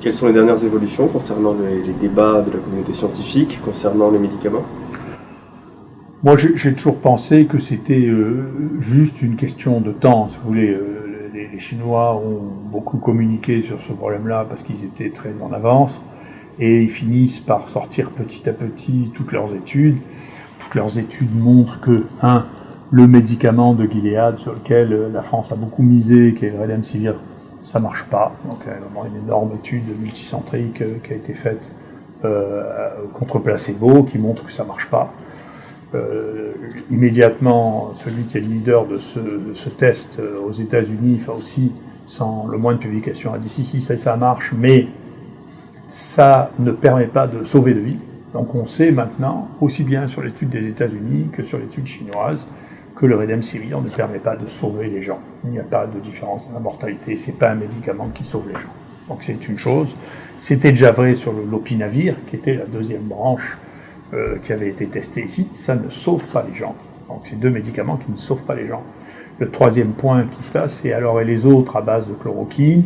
Quelles sont les dernières évolutions concernant les, débats de la communauté scientifique, concernant les médicaments? Moi, j'ai toujours pensé que c'était euh, juste une question de temps. Vous voulez, euh, les, les, Chinois ont beaucoup communiqué sur ce problème-là parce qu'ils étaient très en avance, et ils finissent par sortir petit à petit toutes leurs études. Toutes leurs études montrent que, un, le médicament de Gilead sur lequel euh, la France a beaucoup misé, qui est le Redemsivir, ça marche pas. Donc il y a vraiment une énorme étude multicentrique euh, qui a été faite euh, contre placebo qui montre que ça marche pas. immédiatement, celui qui est le leader de ce, test aux États-Unis, enfin aussi sans le moins de publication, a dit si si ça, ça marche, mais ça ne permet pas de sauver de vie. Donc on sait maintenant, aussi bien sur l'étude des États-Unis que sur l'étude chinoise, que le Redemsivir ne permet pas de sauver les gens. Il n'y a pas de différence dans la mortalité, c'est pas un médicament qui sauve les gens. Donc c'est une chose. C'était déjà vrai sur le lopinavir, qui était la deuxième branche euh, qui avait été testée ici. Ça ne sauve pas les gens. Donc c'est deux médicaments qui ne sauvent pas les gens. Le troisième point qui se passe, c'est alors et les autres à base de chloroquine.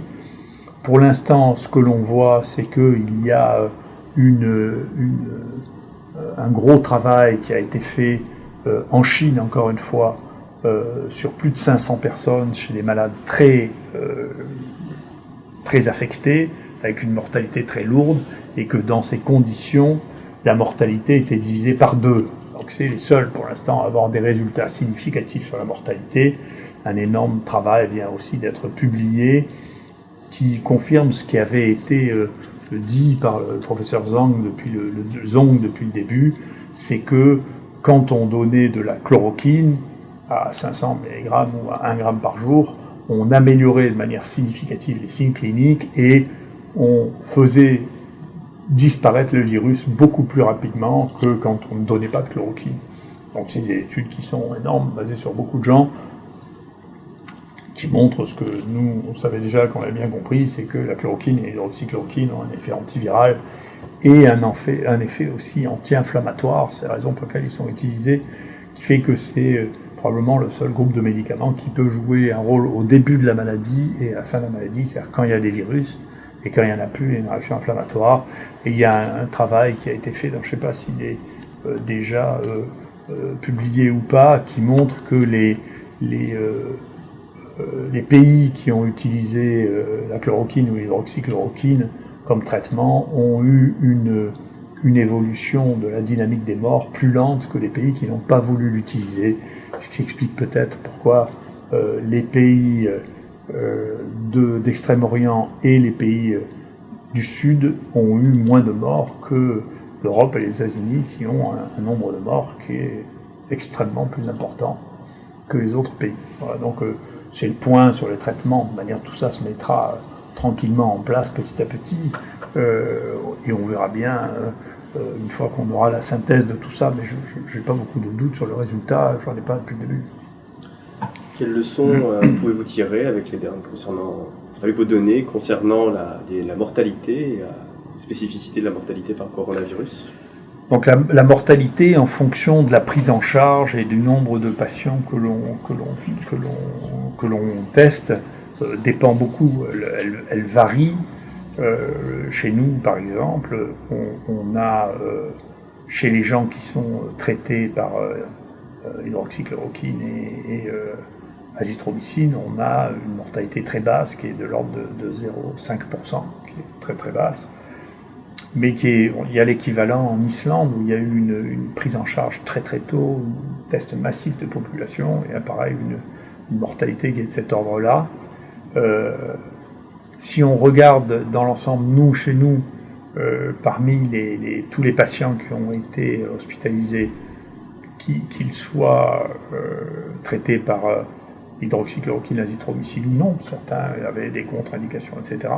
Pour l'instant, ce que l'on voit, c'est qu'il y a euh, un gros travail qui a été fait euh, en Chine, encore une fois, euh, sur plus de 500 personnes chez des malades très, euh, très affectés, avec une mortalité très lourde, et que dans ces conditions, la mortalité était divisée par deux. Donc c'est les seuls pour l'instant à avoir des résultats significatifs sur la mortalité. Un énorme travail vient aussi d'être publié qui confirme ce qui avait été dit par le professeur Zhang depuis le, le, Zhong depuis le début, c'est que quand on donnait de la chloroquine à 500 mg ou à 1 g par jour, on améliorait de manière significative les signes cliniques et on faisait disparaître le virus beaucoup plus rapidement que quand on ne donnait pas de chloroquine. Donc c'est des études qui sont énormes, basées sur beaucoup de gens, qui montrent ce que nous, on savait déjà, qu'on avait bien compris, c'est que la chloroquine et l'hydroxychloroquine ont un effet antiviral et un effet, aussi anti-inflammatoire, c'est la raison pour laquelle ils sont utilisés, qui fait que c'est euh, probablement le seul groupe de médicaments qui peut jouer un rôle au début de la maladie et à la fin de la maladie, c'est-à-dire quand il y a des virus, et quand il n'y en a plus, il y a une réaction inflammatoire. Il y a un, travail qui a été fait, donc je ne sais pas s'il est euh, déjà euh, publié ou pas, qui montre que les, les pays qui ont utilisé la chloroquine ou l'hydroxychloroquine comme traitement ont eu une, évolution de la dynamique des morts plus lente que les pays qui n'ont pas voulu l'utiliser, ce qui explique peut-être pourquoi euh, les pays euh, d'Extrême-Orient et les pays euh, du Sud ont eu moins de morts que l'Europe et les États-Unis qui ont un, nombre de morts qui est extrêmement plus important que les autres pays. Donc c'est le point sur les traitements, de manière tout ça se mettra tranquillement en place petit à petit, euh, et on verra bien euh, euh, une fois qu'on aura la synthèse de tout ça, mais je n'ai pas beaucoup de doutes sur le résultat, j'en ai pas depuis le début. Quelles leçons pouvez-vous tirer avec, les, concernant, avec vos données concernant la, la mortalité et la spécificité de la mortalité par coronavirus? Donc la, mortalité en fonction de la prise en charge et du nombre de patients que l'on teste euh, dépend beaucoup, elle, varie. Euh, chez nous, par exemple, on, a, euh, chez les gens qui sont traités par hydroxychloroquine et, azithromycine, on a une mortalité très basse qui est de l'ordre de, 0,5%, qui est très très basse. Mais qui est, il y a l'équivalent en Islande où il y a eu une, prise en charge très très tôt, un test massif de population et pareil une, une mortalité qui est de cet ordre-là. Euh, si on regarde dans l'ensemble, nous, chez nous, euh, parmi tous les patients qui ont été hospitalisés, qu'ils soient euh, traités par hydroxychloroquine, azithromycine ou non, certains avaient des contre-indications, etc.,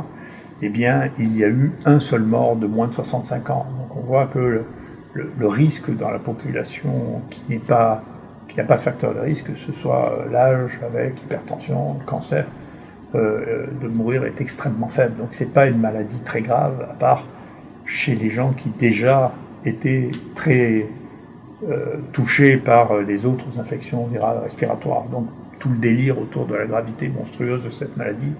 eh bien, il y a eu un seul mort de moins de 65 ans. Donc on voit que le, risque dans la population qui n'est n'a pas de facteur de risque, que ce soit l'âge avec hypertension, cancer, euh, de mourir est extrêmement faible. Donc c'est pas une maladie très grave, à part chez les gens qui déjà étaient très euh, touchés par les autres infections virales respiratoires. Donc tout le délire autour de la gravité monstrueuse de cette maladie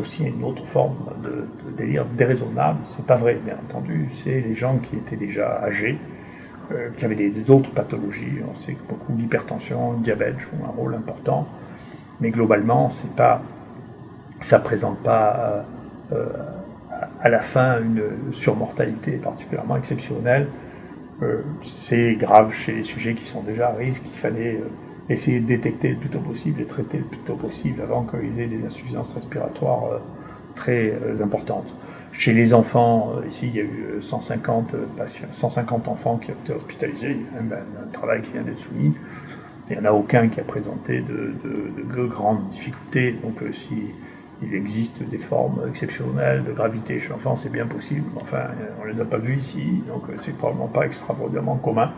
aussi une autre forme de, délire déraisonnable. C'est pas vrai, bien entendu. C'est les gens qui étaient déjà âgés, euh, qui avaient des, autres pathologies. On sait que beaucoup l'hypertension, le diabète jouent un rôle important, mais globalement, c'est pas, ça présente pas euh, à la fin une surmortalité particulièrement exceptionnelle. c'est grave chez les sujets qui sont déjà à risque. Il fallait essayer de détecter le plus tôt possible et traiter le plus tôt possible avant qu'ils aient des insuffisances respiratoires euh, très euh, importantes. Chez les enfants, euh, ici, il y a eu 150 patients, 150 enfants qui ont été hospitalisés. Il y a un, travail qui vient d'être soumis. Il n'y en a aucun qui a présenté de, de, grandes difficultés. Donc, si il existe des formes exceptionnelles de gravité chez l'enfant, c'est bien possible. Enfin, on ne les a pas vues ici, donc c'est probablement pas extraordinairement commun.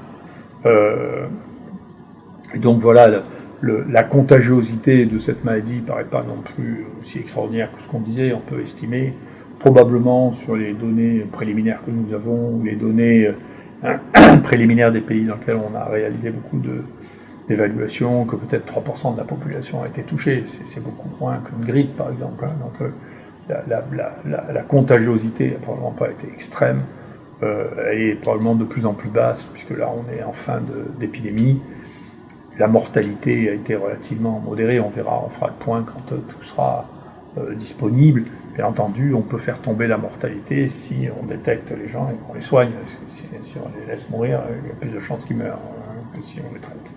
Et donc voilà, la contagiosité de cette maladie ne paraît pas non plus aussi extraordinaire que ce qu'on disait. On peut estimer probablement sur les données préliminaires que nous avons, ou les données euh, préliminaires des pays dans lesquels on a réalisé beaucoup d'évaluations, que peut-être 3% de la population a été touchée. C'est beaucoup moins qu'une grippe, par exemple. Hein. Donc euh, la, contagiosité n'a probablement pas été extrême. Euh, elle est probablement de plus en plus basse, puisque là on est en fin d'épidémie. La mortalité a été relativement modérée, on verra, on fera le point quand euh, tout sera euh, disponible. Bien entendu, on peut faire tomber la mortalité si on détecte les gens et qu'on les soigne. Si, on les laisse mourir, il y a plus de chances qu'ils meurent hein, que si on les traite.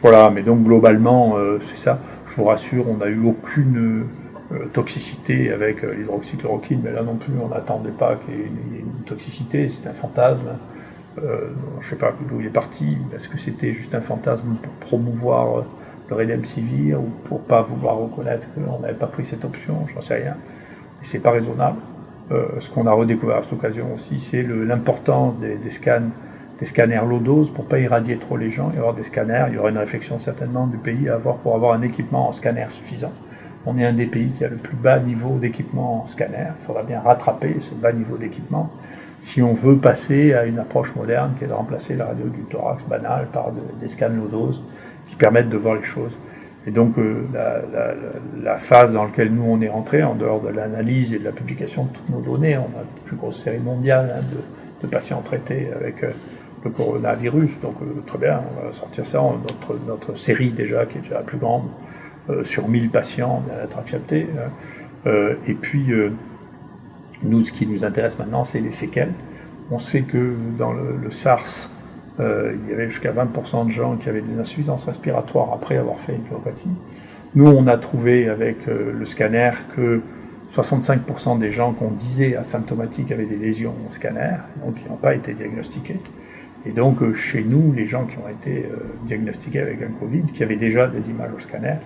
Voilà, mais donc globalement, euh, c'est ça. Je vous rassure, on n'a eu aucune toxicité avec l'hydroxychloroquine, mais là non plus, on n'attendait pas qu'il y ait une toxicité, c'est un fantasme. Euh, je ne sais pas d'où il est parti. Est-ce que c'était juste un fantasme pour promouvoir euh, le Redemsivir ou pour pas vouloir reconnaître qu'on n'avait pas pris cette option? J'en sais rien. Et c'est pas raisonnable. Euh, ce qu'on a redécouvert à cette occasion aussi, c'est l'importance des, scanners low dose pour pas irradier trop les gens. Y avoir des scanners. Il y aura une réflexion certainement du pays à avoir pour avoir un équipement en scanner suffisant. On est un des pays qui a le plus bas niveau d'équipement en scanner. Il faudra bien rattraper ce bas niveau d'équipement si on veut passer à une approche moderne qui est de remplacer la radio du thorax banal par des scans low dose qui permettent de voir les choses. Et donc euh, la, phase dans laquelle nous on est rentré, en dehors de l'analyse et de la publication de toutes nos données, on a la plus grosse série mondiale hein, de, patients traités avec euh, le coronavirus, donc euh, très bien, on va sortir ça, notre, série déjà, qui est déjà la plus grande, sur 1000 patients, vient d'être acceptée. Hein. et puis nous, ce qui nous intéresse maintenant, c'est les séquelles. On sait que dans le, SARS, euh, il y avait jusqu'à 20% de gens qui avaient des insuffisances respiratoires après avoir fait une pyopathie. Nous, on a trouvé avec euh, le scanner que 65% des gens qu'on disait asymptomatiques avaient des lésions au scanner, donc qui n'ont pas été diagnostiqués. Et donc, euh, chez nous, les gens qui ont été diagnostiqués avec un Covid, qui avaient déjà des images au scanner,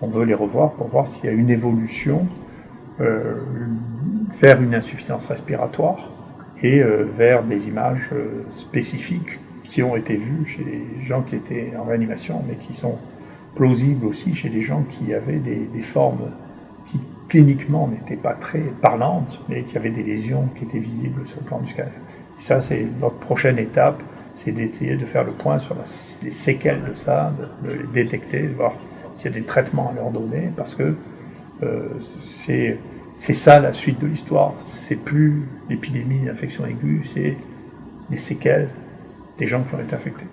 on veut les revoir pour voir s'il y a une évolution vers une insuffisance respiratoire et euh, vers des images euh, spécifiques qui ont été vues chez les gens qui étaient en réanimation, mais qui sont plausibles aussi chez les gens qui avaient des, formes qui cliniquement n'étaient pas très parlantes, mais qui avaient des lésions qui étaient visibles sur le plan du scanner. Et ça, c'est notre prochaine étape, c'est d'essayer de faire le point sur les séquelles de ça, de, les détecter, de voir s'il y a des traitements à leur donner, parce que euh, c'est c'est ça la suite de l'histoire. C'est plus l'épidémie d'infection aiguë, c'est les séquelles des gens qui ont été infectés.